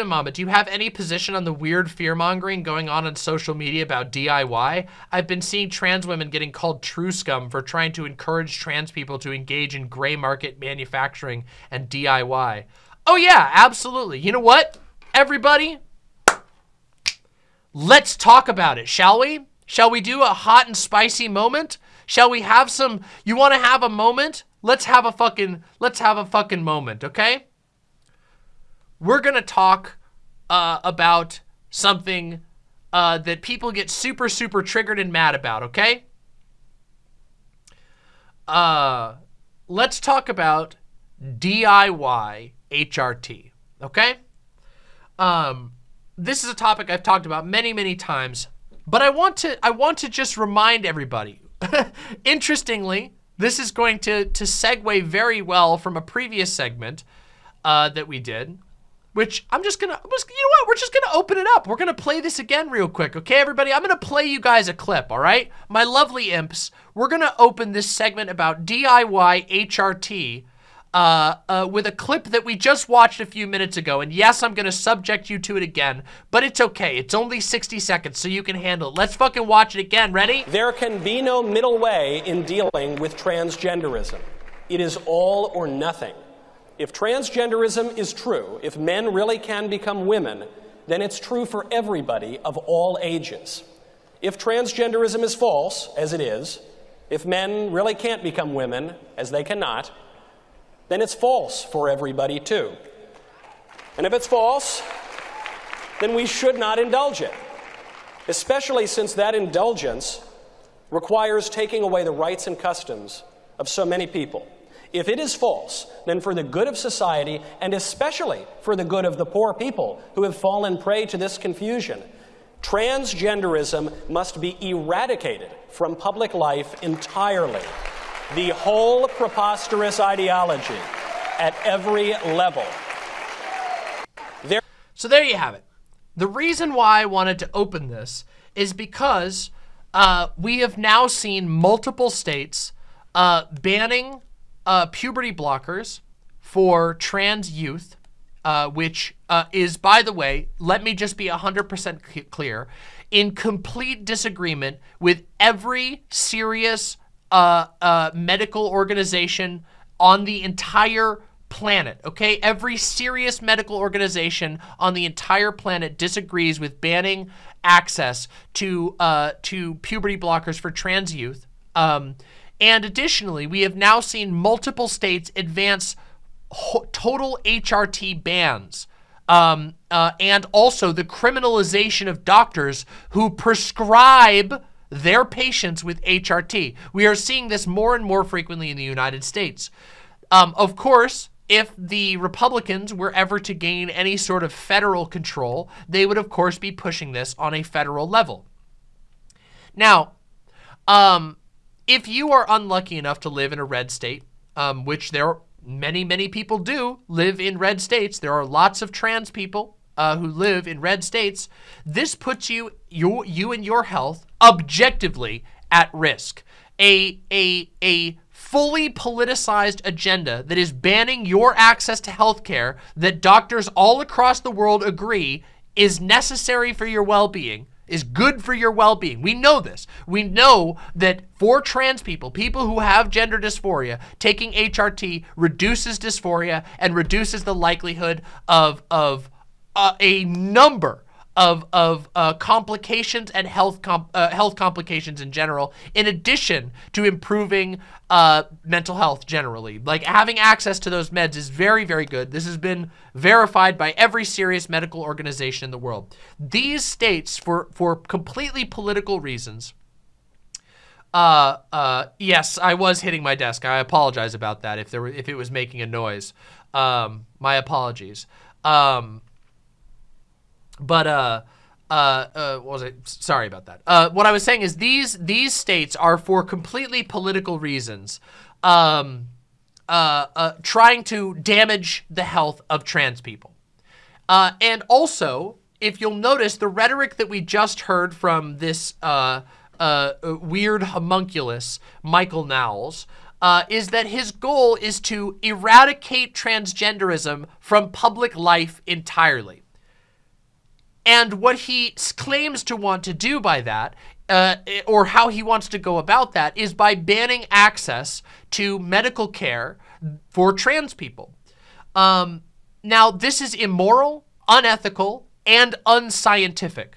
Demon Mama, do you have any position on the weird fear-mongering going on on social media about DIY? I've been seeing trans women getting called truscum for trying to encourage trans people to engage in gray market manufacturing and DIY. Oh yeah, absolutely. You know what, everybody? Let's talk about it, shall we? Shall we do a hot and spicy moment? Shall we have some, you wanna have a moment? Let's have a fucking, let's have a fucking moment, okay? We're going to talk uh, about something uh, that people get super, super triggered and mad about, okay? Uh, let's talk about DIY HRT, okay? Um, this is a topic I've talked about many, many times, but I want to, I want to just remind everybody. Interestingly, this is going to, to segue very well from a previous segment uh, that we did which I'm just gonna, you know what? We're just gonna open it up. We're gonna play this again real quick, okay, everybody? I'm gonna play you guys a clip, all right? My lovely imps, we're gonna open this segment about DIY HRT uh, uh, with a clip that we just watched a few minutes ago. And yes, I'm gonna subject you to it again, but it's okay. It's only 60 seconds, so you can handle it. Let's fucking watch it again. Ready? There can be no middle way in dealing with transgenderism. It is all or nothing. If transgenderism is true, if men really can become women, then it's true for everybody of all ages. If transgenderism is false, as it is, if men really can't become women, as they cannot, then it's false for everybody too. And if it's false, then we should not indulge it, especially since that indulgence requires taking away the rights and customs of so many people. If it is false, then for the good of society, and especially for the good of the poor people who have fallen prey to this confusion, transgenderism must be eradicated from public life entirely. The whole preposterous ideology at every level. There so there you have it. The reason why I wanted to open this is because uh, we have now seen multiple states uh, banning uh, puberty blockers for trans youth, uh, which uh, is, by the way, let me just be 100% clear, in complete disagreement with every serious uh, uh, medical organization on the entire planet, okay? Every serious medical organization on the entire planet disagrees with banning access to uh, to puberty blockers for trans youth. Um, and additionally, we have now seen multiple states advance total HRT bans. Um, uh, and also the criminalization of doctors who prescribe their patients with HRT. We are seeing this more and more frequently in the United States. Um, of course, if the Republicans were ever to gain any sort of federal control, they would of course be pushing this on a federal level. Now, um, if you are unlucky enough to live in a red state, um, which there are many, many people do live in red states, there are lots of trans people uh, who live in red states, this puts you, you, you and your health objectively at risk. A, a, a fully politicized agenda that is banning your access to health care that doctors all across the world agree is necessary for your well-being is good for your well-being. We know this. We know that for trans people, people who have gender dysphoria, taking HRT reduces dysphoria and reduces the likelihood of, of uh, a number of, of uh, complications and health, uh, health complications in general, in addition to improving uh, mental health generally. Like having access to those meds is very, very good. This has been verified by every serious medical organization in the world. These states, for, for completely political reasons, uh, uh, yes, I was hitting my desk. I apologize about that if there were, if it was making a noise. Um, my apologies. Um, but uh, uh, uh, what was it? Sorry about that. Uh, what I was saying is these these states are for completely political reasons, um, uh, uh, trying to damage the health of trans people, uh, and also if you'll notice the rhetoric that we just heard from this uh, uh, weird homunculus Michael Knowles. Uh, is that his goal is to eradicate transgenderism from public life entirely. And what he claims to want to do by that, uh, or how he wants to go about that, is by banning access to medical care for trans people. Um, now, this is immoral, unethical, and unscientific.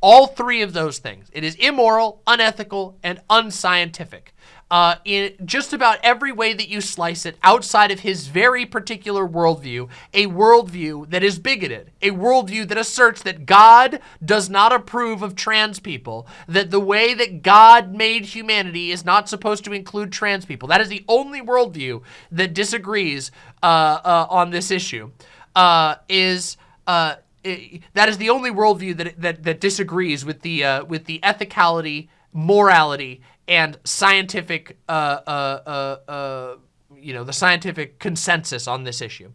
All three of those things. It is immoral, unethical, and unscientific. Uh, in just about every way that you slice it outside of his very particular worldview, a worldview that is bigoted, a worldview that asserts that God does not approve of trans people, that the way that God made humanity is not supposed to include trans people. That is the only worldview that disagrees uh, uh, on this issue, uh, is uh, that is the only worldview that that that disagrees with the uh, with the ethicality, morality, and scientific uh, uh, uh, uh, you know the scientific consensus on this issue.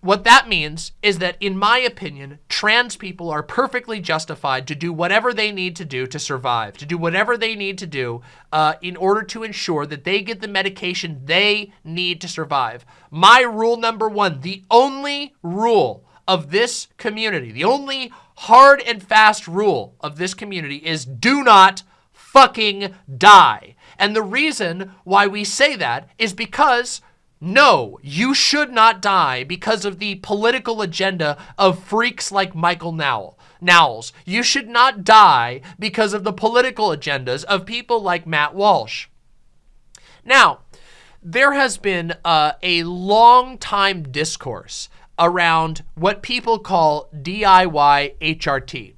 What that means is that, in my opinion, trans people are perfectly justified to do whatever they need to do to survive, to do whatever they need to do uh, in order to ensure that they get the medication they need to survive. My rule number one, the only rule of this community, the only hard and fast rule of this community is do not fucking die. And the reason why we say that is because no, you should not die because of the political agenda of freaks like Michael Nowell. Knowles. You should not die because of the political agendas of people like Matt Walsh. Now, there has been uh, a long time discourse around what people call DIY HRT.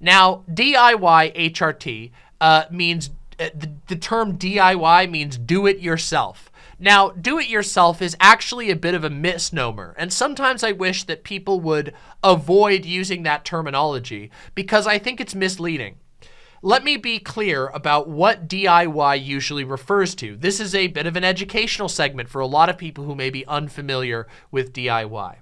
Now, DIY HRT uh, means, uh, the, the term DIY means do it yourself. Now, do it yourself is actually a bit of a misnomer, and sometimes I wish that people would avoid using that terminology because I think it's misleading. Let me be clear about what DIY usually refers to. This is a bit of an educational segment for a lot of people who may be unfamiliar with DIY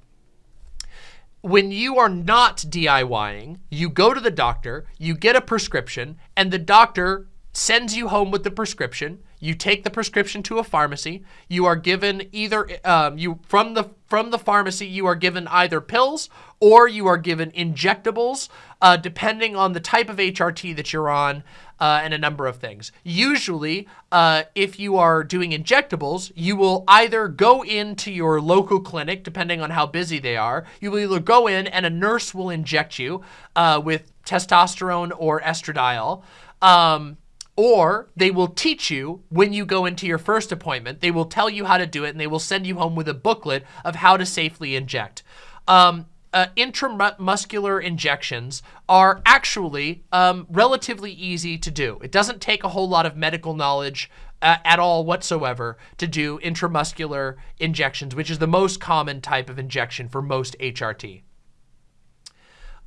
when you are not DIYing, you go to the doctor, you get a prescription, and the doctor sends you home with the prescription. You take the prescription to a pharmacy. You are given either um, you from the from the pharmacy. You are given either pills or you are given injectables, uh, depending on the type of HRT that you're on uh, and a number of things. Usually, uh, if you are doing injectables, you will either go into your local clinic, depending on how busy they are. You will either go in and a nurse will inject you uh, with testosterone or estradiol. Um, or they will teach you when you go into your first appointment. They will tell you how to do it and they will send you home with a booklet of how to safely inject. Um, uh, intramuscular injections are actually um, relatively easy to do. It doesn't take a whole lot of medical knowledge uh, at all whatsoever to do intramuscular injections, which is the most common type of injection for most HRT.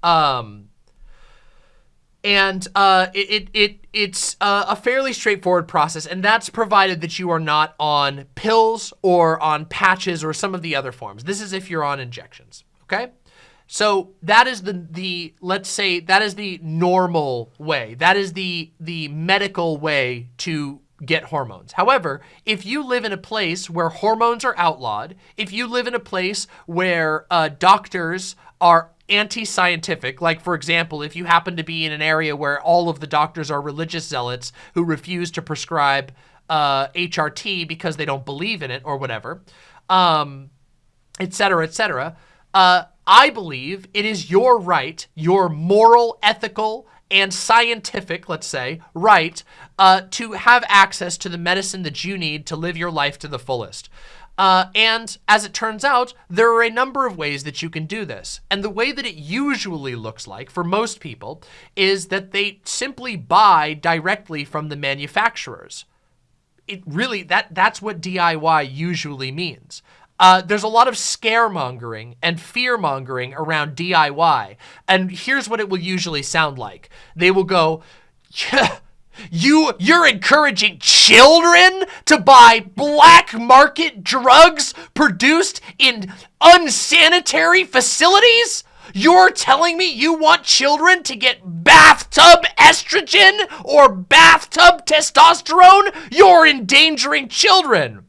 Um, and uh, it, it it's uh, a fairly straightforward process, and that's provided that you are not on pills or on patches or some of the other forms. This is if you're on injections, okay? So that is the, the let's say, that is the normal way. That is the, the medical way to get hormones. However, if you live in a place where hormones are outlawed, if you live in a place where uh, doctors are anti-scientific, like for example, if you happen to be in an area where all of the doctors are religious zealots who refuse to prescribe uh, HRT because they don't believe in it or whatever, um, et cetera, et cetera, uh, I believe it is your right, your moral, ethical, and scientific, let's say, right, uh, to have access to the medicine that you need to live your life to the fullest. Uh, and as it turns out, there are a number of ways that you can do this. And the way that it usually looks like for most people is that they simply buy directly from the manufacturers. It really, that, that's what DIY usually means. Uh, there's a lot of scaremongering and fear-mongering around DIY. And here's what it will usually sound like. They will go, yeah, you, you're encouraging children to buy black market drugs produced in unsanitary facilities? You're telling me you want children to get bathtub estrogen or bathtub testosterone? You're endangering children.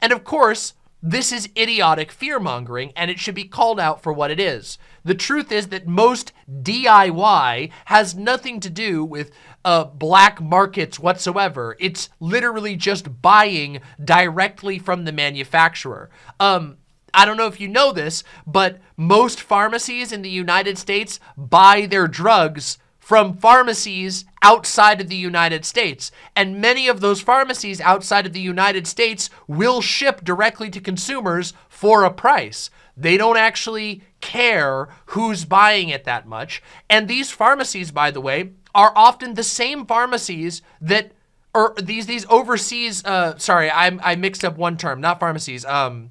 And of course, this is idiotic fear-mongering, and it should be called out for what it is. The truth is that most DIY has nothing to do with uh, black markets whatsoever. It's literally just buying directly from the manufacturer. Um, I don't know if you know this, but most pharmacies in the United States buy their drugs from pharmacies outside of the United States. And many of those pharmacies outside of the United States will ship directly to consumers for a price. They don't actually care who's buying it that much. And these pharmacies, by the way, are often the same pharmacies that or these these overseas uh sorry, I I mixed up one term, not pharmacies. Um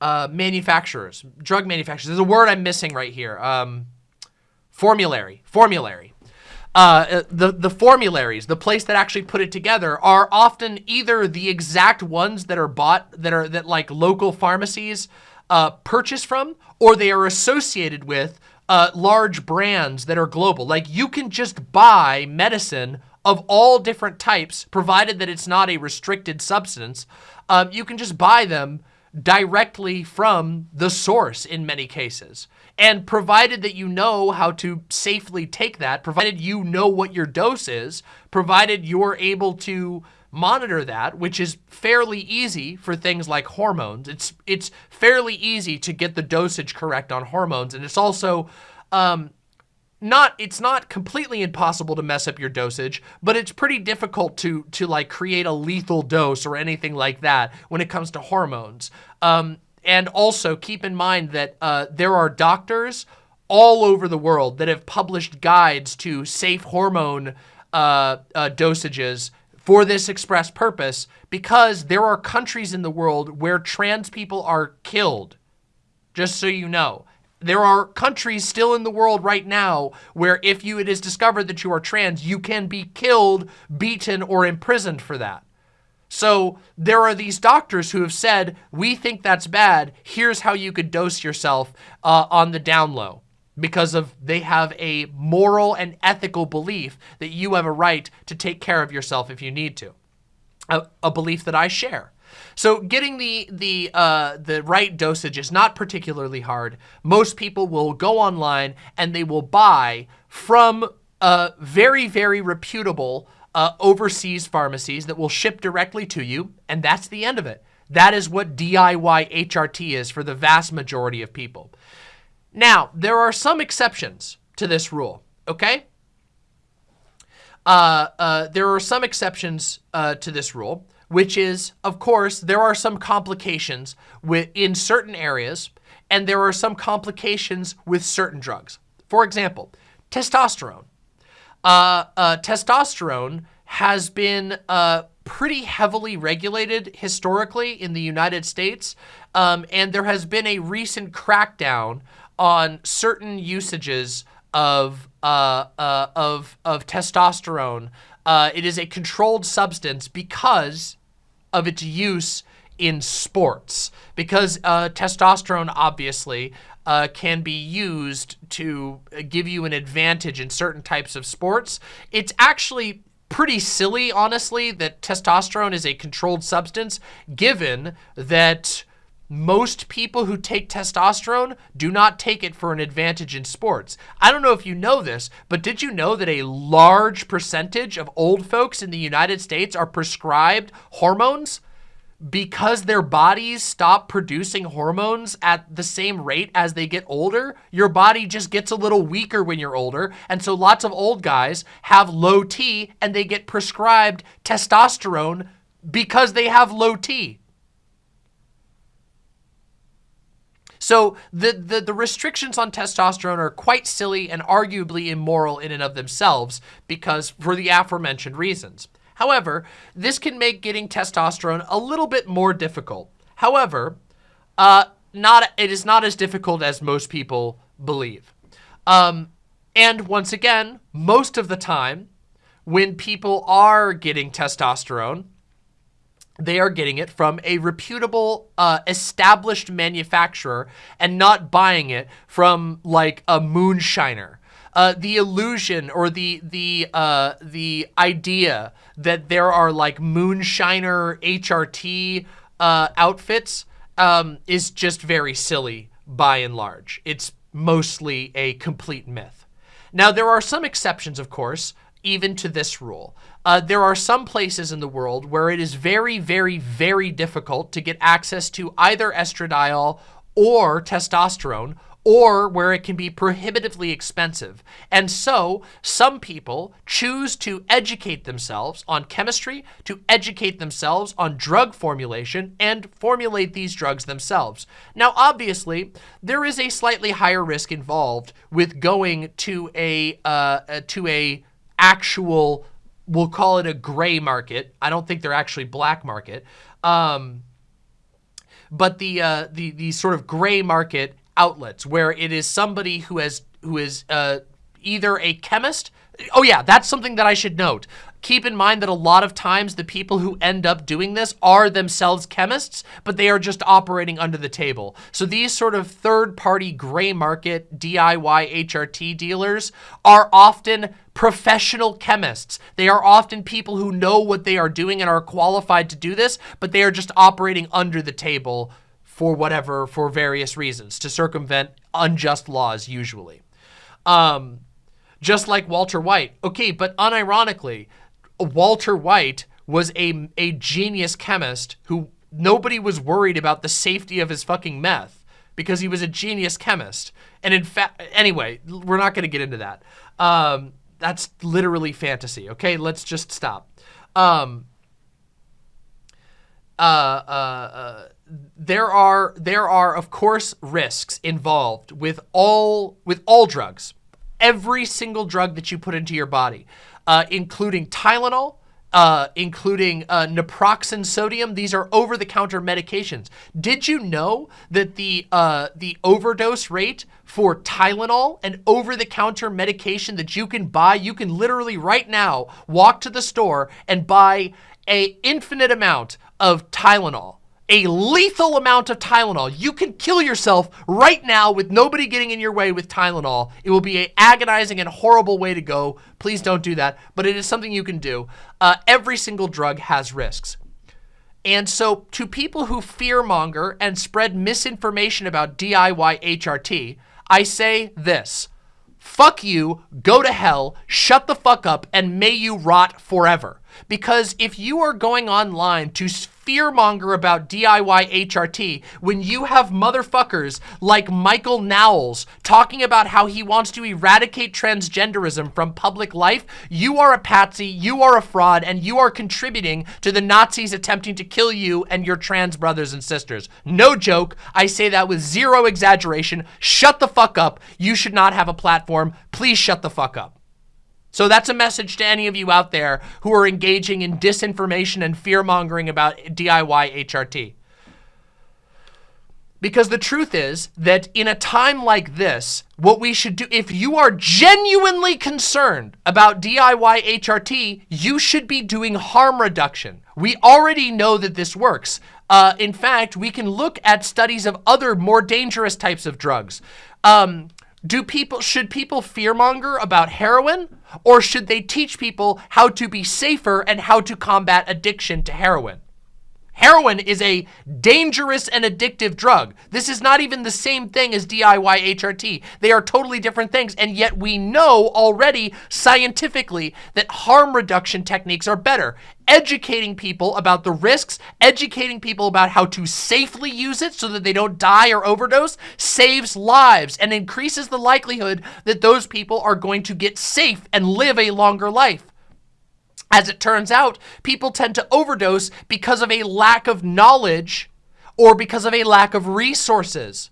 uh manufacturers, drug manufacturers. There's a word I'm missing right here. Um formulary, formulary. Uh, the, the formularies, the place that actually put it together are often either the exact ones that are bought, that are, that like local pharmacies uh, purchase from, or they are associated with uh, large brands that are global. Like you can just buy medicine of all different types, provided that it's not a restricted substance. Um, you can just buy them directly from the source in many cases. And provided that you know how to safely take that, provided you know what your dose is, provided you're able to monitor that, which is fairly easy for things like hormones. It's it's fairly easy to get the dosage correct on hormones, and it's also um, not it's not completely impossible to mess up your dosage, but it's pretty difficult to to like create a lethal dose or anything like that when it comes to hormones. Um, and also keep in mind that uh, there are doctors all over the world that have published guides to safe hormone uh, uh, dosages for this express purpose because there are countries in the world where trans people are killed, just so you know. There are countries still in the world right now where if you it is discovered that you are trans, you can be killed, beaten, or imprisoned for that. So there are these doctors who have said, we think that's bad. Here's how you could dose yourself uh, on the down low because of they have a moral and ethical belief that you have a right to take care of yourself if you need to. A, a belief that I share. So getting the the uh, the right dosage is not particularly hard. Most people will go online and they will buy from a very, very reputable uh, overseas pharmacies that will ship directly to you, and that's the end of it. That is what DIY HRT is for the vast majority of people. Now, there are some exceptions to this rule, okay? Uh, uh, there are some exceptions uh, to this rule, which is, of course, there are some complications with, in certain areas, and there are some complications with certain drugs. For example, testosterone. Uh, uh, testosterone has been uh, pretty heavily regulated historically in the United States, um, and there has been a recent crackdown on certain usages of uh, uh, of of testosterone. Uh, it is a controlled substance because of its use in sports. Because testosterone, obviously, uh, can be used to give you an advantage in certain types of sports. It's actually pretty silly, honestly, that testosterone is a controlled substance, given that most people who take testosterone do not take it for an advantage in sports. I don't know if you know this, but did you know that a large percentage of old folks in the United States are prescribed hormones? because their bodies stop producing hormones at the same rate as they get older, your body just gets a little weaker when you're older. And so lots of old guys have low T and they get prescribed testosterone because they have low T. So the, the, the, restrictions on testosterone are quite silly and arguably immoral in and of themselves because for the aforementioned reasons. However, this can make getting testosterone a little bit more difficult. However, uh, not it is not as difficult as most people believe. Um, and once again, most of the time, when people are getting testosterone, they are getting it from a reputable, uh, established manufacturer and not buying it from like a moonshiner uh, the illusion or the the uh, the idea that there are like moonshiner HRT uh, outfits um, is just very silly by and large. It's mostly a complete myth. Now, there are some exceptions, of course, even to this rule. Uh, there are some places in the world where it is very, very, very difficult to get access to either estradiol or testosterone or where it can be prohibitively expensive. And so some people choose to educate themselves on chemistry, to educate themselves on drug formulation, and formulate these drugs themselves. Now, obviously, there is a slightly higher risk involved with going to a, uh, uh to a actual, we'll call it a gray market. I don't think they're actually black market. Um, but the, uh, the, the sort of gray market outlets where it is somebody who has who is uh, either a chemist. Oh yeah, that's something that I should note. Keep in mind that a lot of times the people who end up doing this are themselves chemists, but they are just operating under the table. So these sort of third-party gray market DIY HRT dealers are often professional chemists. They are often people who know what they are doing and are qualified to do this, but they are just operating under the table for whatever, for various reasons, to circumvent unjust laws usually. Um, just like Walter White. Okay, but unironically, Walter White was a, a genius chemist who nobody was worried about the safety of his fucking meth because he was a genius chemist. And in fact, anyway, we're not going to get into that. Um, that's literally fantasy. Okay, let's just stop. Um, uh, uh, uh, there are there are of course risks involved with all with all drugs, every single drug that you put into your body, uh, including Tylenol, uh, including uh, naproxen sodium. These are over-the-counter medications. Did you know that the uh, the overdose rate for Tylenol, an over-the-counter medication that you can buy, you can literally right now walk to the store and buy a infinite amount of Tylenol a lethal amount of Tylenol. You can kill yourself right now with nobody getting in your way with Tylenol. It will be a agonizing and horrible way to go. Please don't do that, but it is something you can do. Uh, every single drug has risks. And so to people who fearmonger and spread misinformation about DIY HRT, I say this. Fuck you, go to hell, shut the fuck up, and may you rot forever. Because if you are going online to fearmonger about DIY HRT when you have motherfuckers like Michael Knowles talking about how he wants to eradicate transgenderism from public life, you are a patsy, you are a fraud, and you are contributing to the Nazis attempting to kill you and your trans brothers and sisters. No joke. I say that with zero exaggeration. Shut the fuck up. You should not have a platform. Please shut the fuck up. So that's a message to any of you out there who are engaging in disinformation and fear-mongering about DIY HRT. Because the truth is that in a time like this, what we should do, if you are genuinely concerned about DIY HRT, you should be doing harm reduction. We already know that this works. Uh, in fact, we can look at studies of other more dangerous types of drugs. Um, do people, should people fearmonger about heroin? Or should they teach people how to be safer and how to combat addiction to heroin? Heroin is a dangerous and addictive drug. This is not even the same thing as DIY HRT. They are totally different things, and yet we know already scientifically that harm reduction techniques are better. Educating people about the risks, educating people about how to safely use it so that they don't die or overdose, saves lives and increases the likelihood that those people are going to get safe and live a longer life. As it turns out, people tend to overdose because of a lack of knowledge or because of a lack of resources.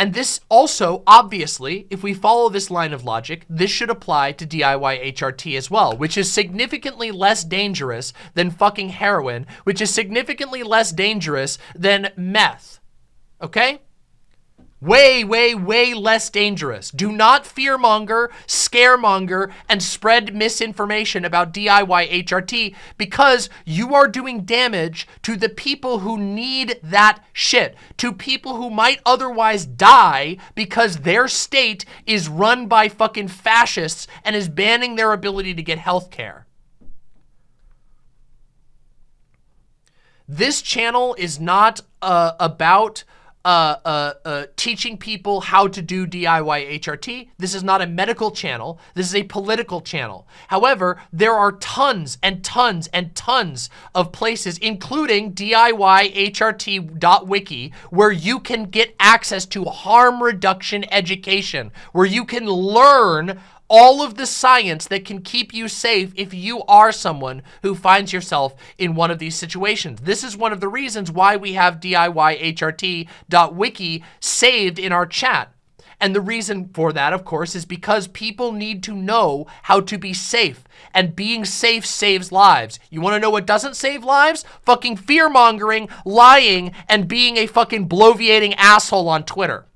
And this also, obviously, if we follow this line of logic, this should apply to DIY HRT as well, which is significantly less dangerous than fucking heroin, which is significantly less dangerous than meth. Okay? Way, way, way less dangerous. Do not fearmonger, scaremonger, and spread misinformation about DIY HRT because you are doing damage to the people who need that shit, to people who might otherwise die because their state is run by fucking fascists and is banning their ability to get health care. This channel is not uh, about uh, uh, uh, teaching people how to do DIY HRT. This is not a medical channel. This is a political channel. However, there are tons and tons and tons of places, including DIYHRT.wiki, where you can get access to harm reduction education, where you can learn all of the science that can keep you safe if you are someone who finds yourself in one of these situations. This is one of the reasons why we have DIYHRT.wiki saved in our chat. And the reason for that, of course, is because people need to know how to be safe. And being safe saves lives. You want to know what doesn't save lives? Fucking fear-mongering, lying, and being a fucking bloviating asshole on Twitter.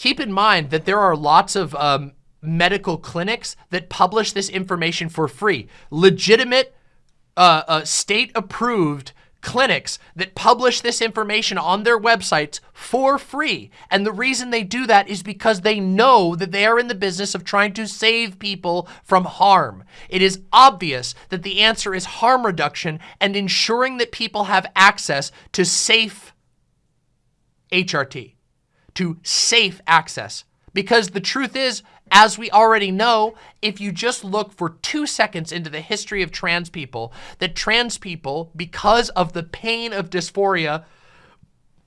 Keep in mind that there are lots of um, medical clinics that publish this information for free. Legitimate, uh, uh, state-approved clinics that publish this information on their websites for free. And the reason they do that is because they know that they are in the business of trying to save people from harm. It is obvious that the answer is harm reduction and ensuring that people have access to safe HRT to safe access. Because the truth is, as we already know, if you just look for two seconds into the history of trans people, that trans people, because of the pain of dysphoria,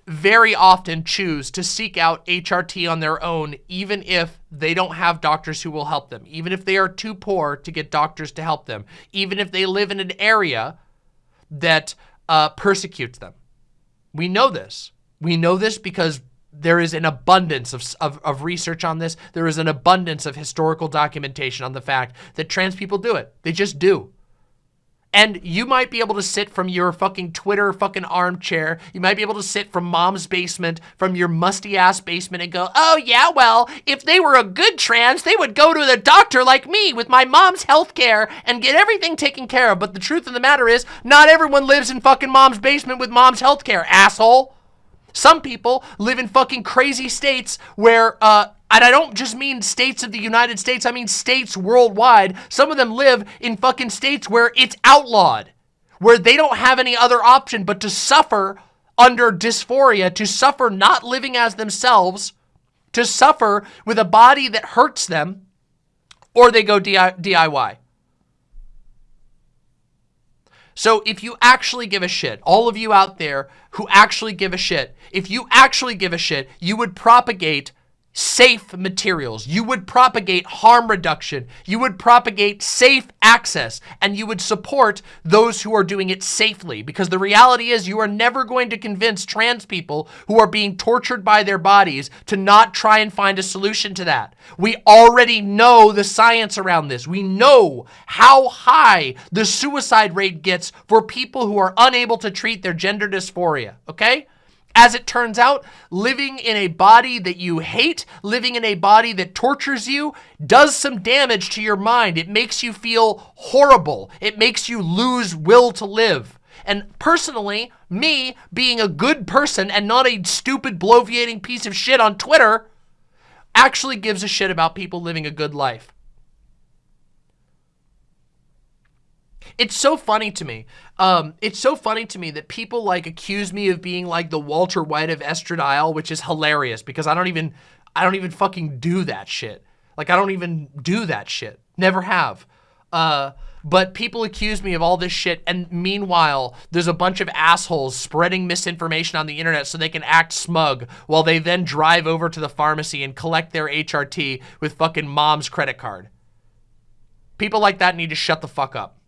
very often choose to seek out HRT on their own, even if they don't have doctors who will help them, even if they are too poor to get doctors to help them, even if they live in an area that uh, persecutes them. We know this. We know this because there is an abundance of, of, of, research on this. There is an abundance of historical documentation on the fact that trans people do it. They just do. And you might be able to sit from your fucking Twitter fucking armchair. You might be able to sit from mom's basement, from your musty ass basement and go, oh yeah, well, if they were a good trans, they would go to the doctor like me with my mom's health care and get everything taken care of. But the truth of the matter is, not everyone lives in fucking mom's basement with mom's health care, asshole. Some people live in fucking crazy states where, uh, and I don't just mean states of the United States, I mean states worldwide. Some of them live in fucking states where it's outlawed, where they don't have any other option but to suffer under dysphoria, to suffer not living as themselves, to suffer with a body that hurts them, or they go DIY. So if you actually give a shit, all of you out there who actually give a shit, if you actually give a shit, you would propagate safe materials. You would propagate harm reduction. You would propagate safe access and you would support those who are doing it safely because the reality is you are never going to convince trans people who are being tortured by their bodies to not try and find a solution to that. We already know the science around this. We know how high the suicide rate gets for people who are unable to treat their gender dysphoria, okay? As it turns out, living in a body that you hate, living in a body that tortures you, does some damage to your mind. It makes you feel horrible. It makes you lose will to live. And personally, me being a good person and not a stupid bloviating piece of shit on Twitter actually gives a shit about people living a good life. It's so funny to me. Um, it's so funny to me that people like accuse me of being like the Walter White of estradiol, which is hilarious because I don't even, I don't even fucking do that shit. Like I don't even do that shit. Never have. Uh, but people accuse me of all this shit and meanwhile there's a bunch of assholes spreading misinformation on the internet so they can act smug while they then drive over to the pharmacy and collect their HRT with fucking mom's credit card. People like that need to shut the fuck up.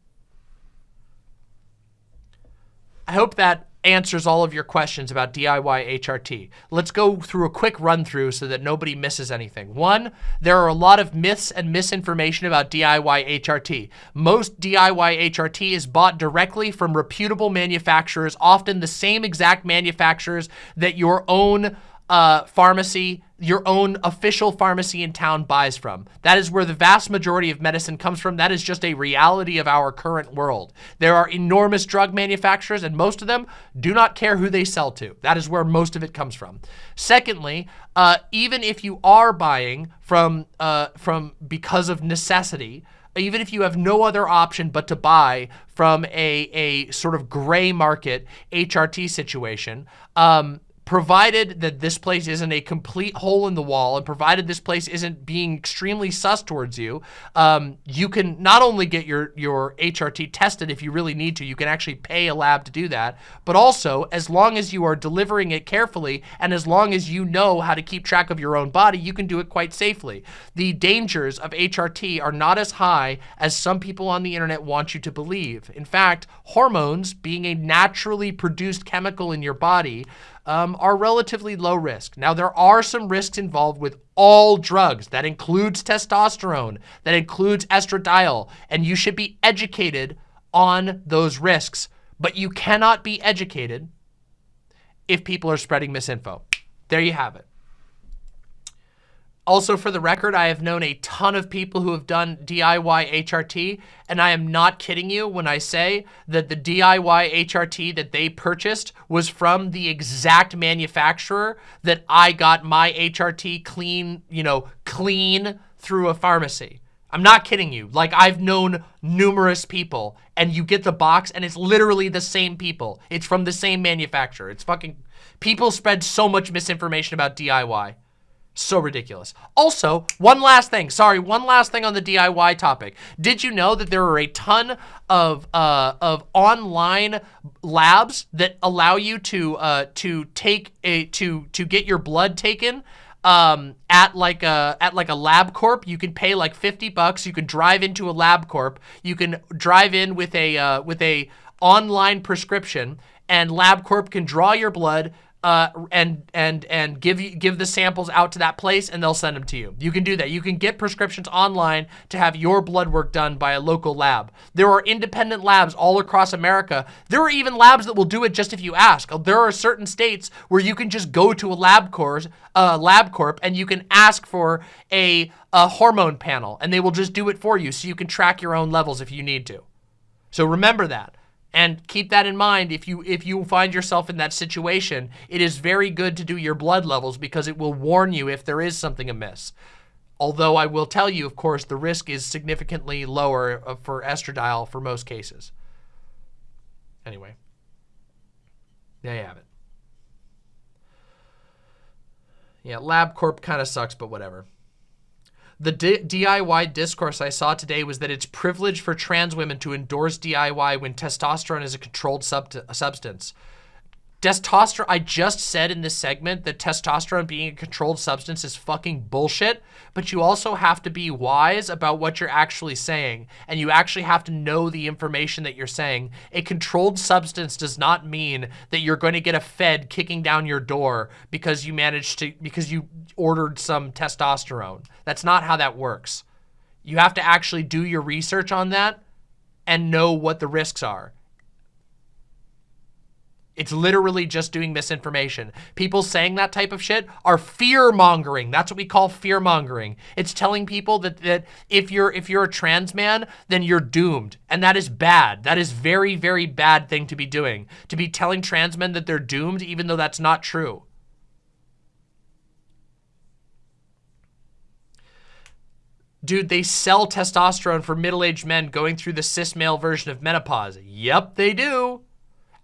I hope that answers all of your questions about DIY HRT. Let's go through a quick run through so that nobody misses anything. One, there are a lot of myths and misinformation about DIY HRT. Most DIY HRT is bought directly from reputable manufacturers, often the same exact manufacturers that your own uh, pharmacy, your own official pharmacy in town buys from. That is where the vast majority of medicine comes from. That is just a reality of our current world. There are enormous drug manufacturers and most of them do not care who they sell to. That is where most of it comes from. Secondly, uh, even if you are buying from, uh, from because of necessity, even if you have no other option but to buy from a, a sort of gray market HRT situation, um, provided that this place isn't a complete hole in the wall and provided this place isn't being extremely sus towards you, um, you can not only get your, your HRT tested if you really need to, you can actually pay a lab to do that, but also as long as you are delivering it carefully and as long as you know how to keep track of your own body, you can do it quite safely. The dangers of HRT are not as high as some people on the internet want you to believe. In fact, hormones being a naturally produced chemical in your body um, are relatively low risk. Now, there are some risks involved with all drugs. That includes testosterone, that includes estradiol, and you should be educated on those risks. But you cannot be educated if people are spreading misinfo. There you have it. Also, for the record, I have known a ton of people who have done DIY HRT, and I am not kidding you when I say that the DIY HRT that they purchased was from the exact manufacturer that I got my HRT clean, you know, clean through a pharmacy. I'm not kidding you. Like, I've known numerous people, and you get the box, and it's literally the same people. It's from the same manufacturer. It's fucking... People spread so much misinformation about DIY. So ridiculous. Also, one last thing. Sorry, one last thing on the DIY topic. Did you know that there are a ton of uh, of online labs that allow you to uh, to take a to to get your blood taken um, at like a at like a LabCorp. You can pay like 50 bucks. You can drive into a LabCorp. You can drive in with a uh, with a online prescription and LabCorp can draw your blood, uh, and and and give you give the samples out to that place and they'll send them to you. You can do that. You can get prescriptions online to have your blood work done by a local lab. There are independent labs all across America. There are even labs that will do it just if you ask. There are certain states where you can just go to a lab course, uh, LabCorp, and you can ask for a, a hormone panel, and they will just do it for you, so you can track your own levels if you need to. So remember that. And keep that in mind if you if you find yourself in that situation, it is very good to do your blood levels because it will warn you if there is something amiss. Although I will tell you, of course, the risk is significantly lower uh, for estradiol for most cases. Anyway, there you have it. Yeah, LabCorp kind of sucks, but whatever. The D DIY discourse I saw today was that it's privilege for trans women to endorse DIY when testosterone is a controlled sub substance. Testosterone, I just said in this segment that testosterone being a controlled substance is fucking bullshit, but you also have to be wise about what you're actually saying, and you actually have to know the information that you're saying. A controlled substance does not mean that you're going to get a fed kicking down your door because you managed to, because you ordered some testosterone. That's not how that works. You have to actually do your research on that and know what the risks are. It's literally just doing misinformation. People saying that type of shit are fear mongering. That's what we call fear mongering. It's telling people that, that if you're if you're a trans man, then you're doomed. And that is bad. That is very, very bad thing to be doing. To be telling trans men that they're doomed, even though that's not true. Dude, they sell testosterone for middle-aged men going through the cis male version of menopause. Yep, they do.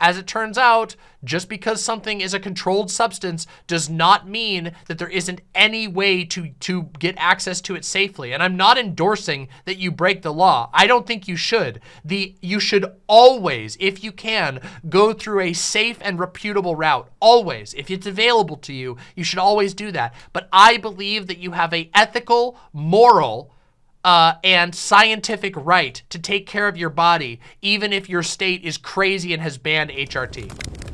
As it turns out, just because something is a controlled substance does not mean that there isn't any way to, to get access to it safely. And I'm not endorsing that you break the law. I don't think you should. The You should always, if you can, go through a safe and reputable route. Always. If it's available to you, you should always do that. But I believe that you have a ethical, moral, uh, and scientific right to take care of your body, even if your state is crazy and has banned HRT.